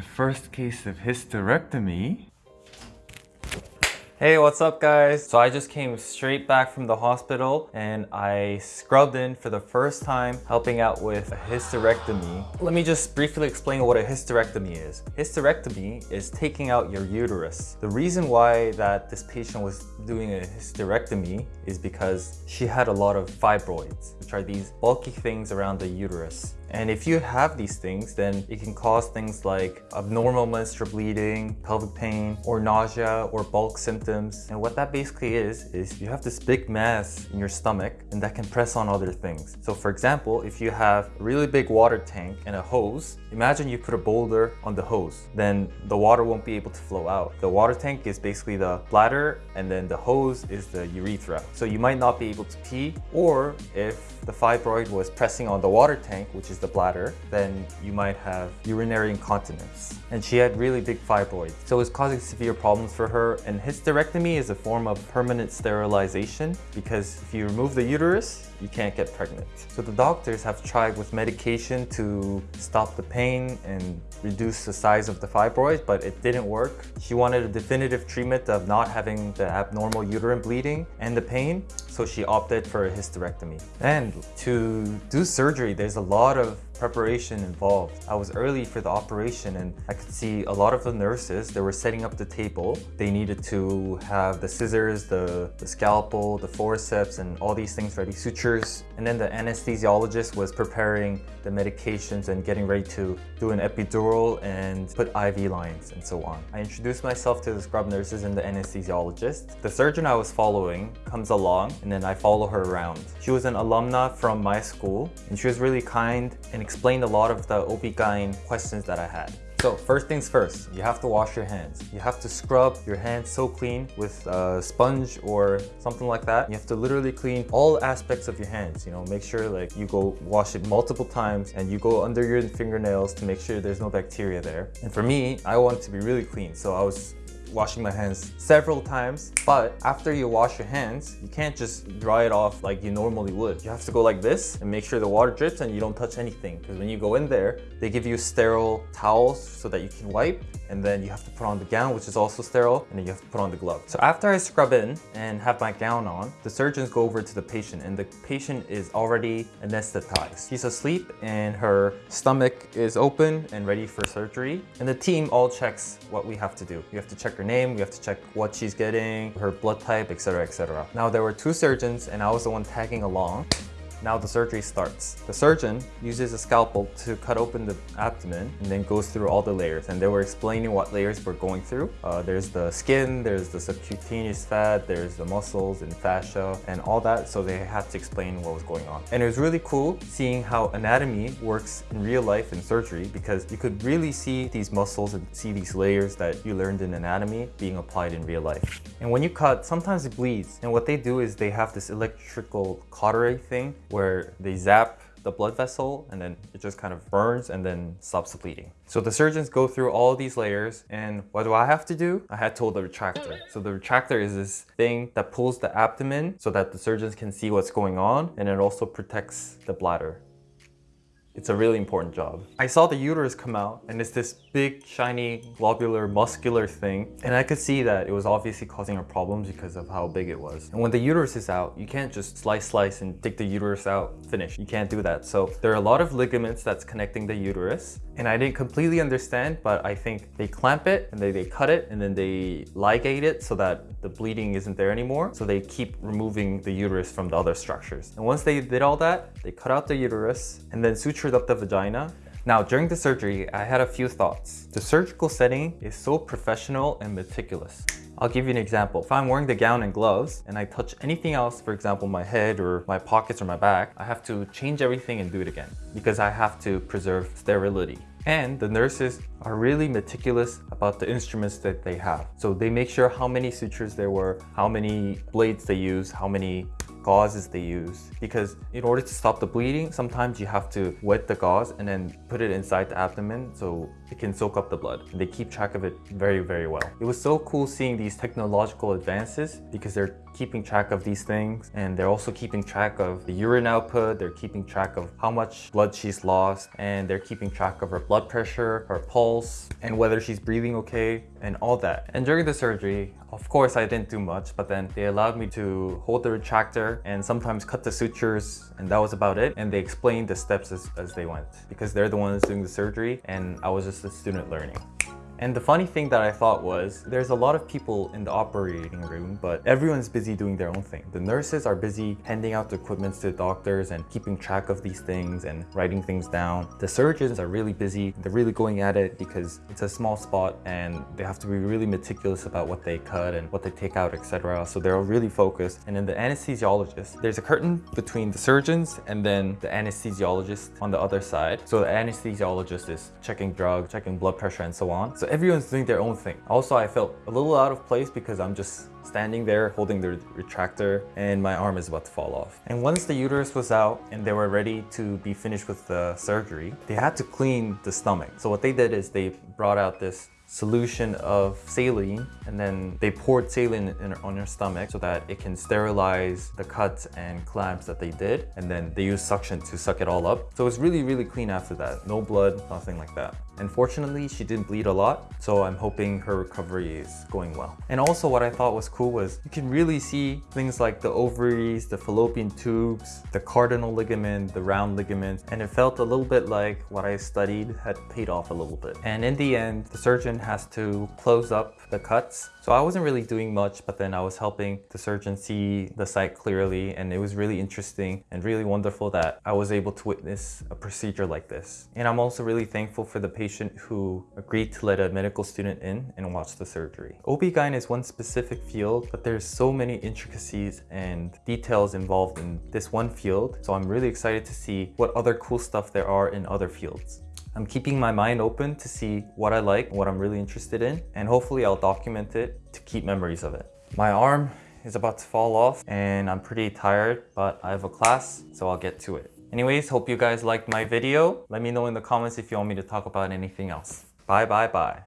My first case of hysterectomy. Hey, what's up guys? So I just came straight back from the hospital and I scrubbed in for the first time helping out with a hysterectomy. Let me just briefly explain what a hysterectomy is. Hysterectomy is taking out your uterus. The reason why that this patient was doing a hysterectomy is because she had a lot of fibroids, which are these bulky things around the uterus. And if you have these things, then it can cause things like abnormal menstrual bleeding, pelvic pain, or nausea, or bulk symptoms. And what that basically is, is you have this big mass in your stomach and that can press on other things. So for example, if you have a really big water tank and a hose, imagine you put a boulder on the hose, then the water won't be able to flow out. The water tank is basically the bladder and then the hose is the urethra. So you might not be able to pee, or if the fibroid was pressing on the water tank, which is the bladder, then you might have urinary incontinence. And she had really big fibroids. So it was causing severe problems for her. And hysterectomy is a form of permanent sterilization because if you remove the uterus, you can't get pregnant. So the doctors have tried with medication to stop the pain and reduce the size of the fibroid, but it didn't work. She wanted a definitive treatment of not having the abnormal uterine bleeding and the pain, so she opted for a hysterectomy. And to do surgery, there's a lot of preparation involved. I was early for the operation and I could see a lot of the nurses, they were setting up the table. They needed to have the scissors, the, the scalpel, the forceps, and all these things ready, sutures. And then the anesthesiologist was preparing the medications and getting ready to do an epidural and put IV lines and so on. I introduced myself to the scrub nurses and the anesthesiologist. The surgeon I was following comes along and then I follow her around. She was an alumna from my school and she was really kind and explained a lot of the OB-GYN questions that I had. So first things first, you have to wash your hands. You have to scrub your hands so clean with a sponge or something like that. You have to literally clean all aspects of your hands, you know, make sure like you go wash it multiple times and you go under your fingernails to make sure there's no bacteria there. And for me, I want it to be really clean. So I was washing my hands several times. But after you wash your hands, you can't just dry it off like you normally would. You have to go like this and make sure the water drips and you don't touch anything. Because when you go in there, they give you sterile towels so that you can wipe and then you have to put on the gown which is also sterile and then you have to put on the glove. So after I scrub in and have my gown on, the surgeons go over to the patient and the patient is already anesthetized. She's asleep and her stomach is open and ready for surgery and the team all checks what we have to do. You have to check her name, we have to check what she's getting, her blood type, etc, etc. Now there were two surgeons and I was the one tagging along. Now the surgery starts. The surgeon uses a scalpel to cut open the abdomen and then goes through all the layers. And they were explaining what layers we're going through. Uh, there's the skin, there's the subcutaneous fat, there's the muscles and fascia and all that. So they had to explain what was going on. And it was really cool seeing how anatomy works in real life in surgery because you could really see these muscles and see these layers that you learned in anatomy being applied in real life. And when you cut, sometimes it bleeds. And what they do is they have this electrical cautery thing where they zap the blood vessel and then it just kind of burns and then stops bleeding. So the surgeons go through all these layers and what do I have to do? I had to hold the retractor. So the retractor is this thing that pulls the abdomen so that the surgeons can see what's going on and it also protects the bladder. It's a really important job. I saw the uterus come out and it's this big, shiny, globular, muscular thing. And I could see that it was obviously causing her problems because of how big it was. And when the uterus is out, you can't just slice, slice and take the uterus out, finish. You can't do that. So there are a lot of ligaments that's connecting the uterus. And I didn't completely understand, but I think they clamp it and they, they cut it and then they ligate it so that the bleeding isn't there anymore. So they keep removing the uterus from the other structures. And once they did all that, they cut out the uterus and then sutured up the vagina now, during the surgery, I had a few thoughts. The surgical setting is so professional and meticulous. I'll give you an example. If I'm wearing the gown and gloves and I touch anything else, for example, my head or my pockets or my back, I have to change everything and do it again because I have to preserve sterility. And the nurses are really meticulous about the instruments that they have. So they make sure how many sutures there were, how many blades they use, how many gauzes they use because in order to stop the bleeding, sometimes you have to wet the gauze and then put it inside the abdomen so it can soak up the blood. They keep track of it very, very well. It was so cool seeing these technological advances because they're keeping track of these things and they're also keeping track of the urine output, they're keeping track of how much blood she's lost and they're keeping track of her blood pressure, her pulse, and whether she's breathing okay and all that. And during the surgery, of course I didn't do much, but then they allowed me to hold the retractor and sometimes cut the sutures and that was about it. And they explained the steps as, as they went because they're the ones doing the surgery and I was just a student learning. And the funny thing that I thought was, there's a lot of people in the operating room, but everyone's busy doing their own thing. The nurses are busy handing out the equipment to the doctors and keeping track of these things and writing things down. The surgeons are really busy. They're really going at it because it's a small spot and they have to be really meticulous about what they cut and what they take out, etc. So they're really focused. And then the anesthesiologist, there's a curtain between the surgeons and then the anesthesiologist on the other side. So the anesthesiologist is checking drugs, checking blood pressure and so on. So everyone's doing their own thing. Also, I felt a little out of place because I'm just standing there holding the retractor and my arm is about to fall off. And once the uterus was out and they were ready to be finished with the surgery, they had to clean the stomach. So what they did is they brought out this solution of saline and then they poured saline in, on your stomach so that it can sterilize the cuts and clamps that they did and then they use suction to suck it all up so it's really really clean after that no blood nothing like that Unfortunately, she didn't bleed a lot, so I'm hoping her recovery is going well. And also what I thought was cool was you can really see things like the ovaries, the fallopian tubes, the cardinal ligament, the round ligament, and it felt a little bit like what I studied had paid off a little bit. And in the end, the surgeon has to close up the cuts. So I wasn't really doing much, but then I was helping the surgeon see the site clearly, and it was really interesting and really wonderful that I was able to witness a procedure like this. And I'm also really thankful for the patient who agreed to let a medical student in and watch the surgery. OB-GYN is one specific field, but there's so many intricacies and details involved in this one field. So I'm really excited to see what other cool stuff there are in other fields. I'm keeping my mind open to see what I like, what I'm really interested in, and hopefully I'll document it to keep memories of it. My arm is about to fall off and I'm pretty tired, but I have a class, so I'll get to it. Anyways, hope you guys liked my video. Let me know in the comments if you want me to talk about anything else. Bye, bye, bye.